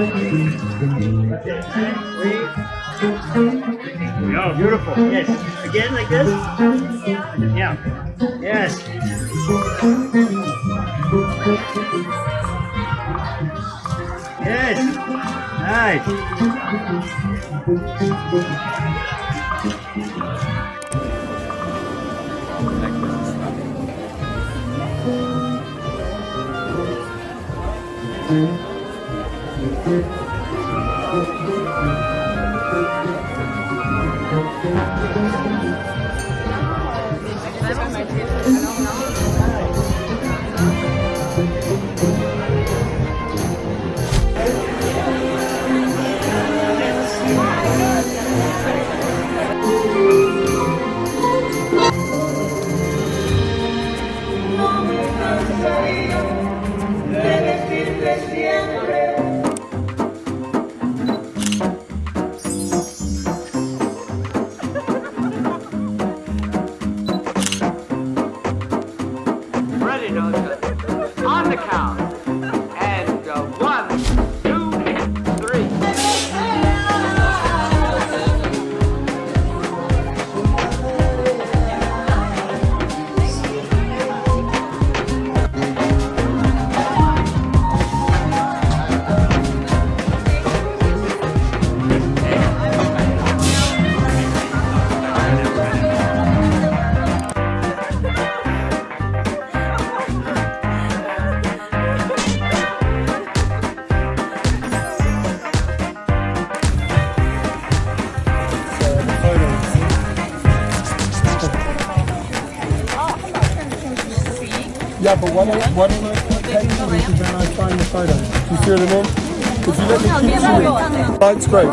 Oh, beautiful. Yes. Again, like this. Yeah. Yes. Yes. Nice. Ready, Yeah, but what what am I taking is when I find the photos. You see what I mean? If you let me keep shooting, that's great.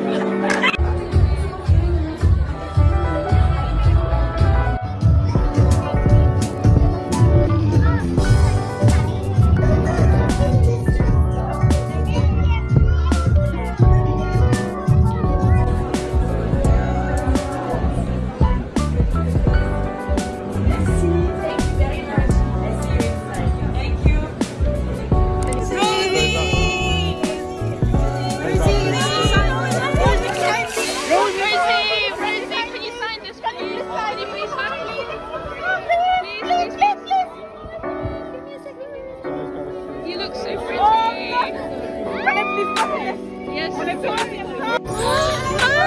please. You look so pretty. Yes.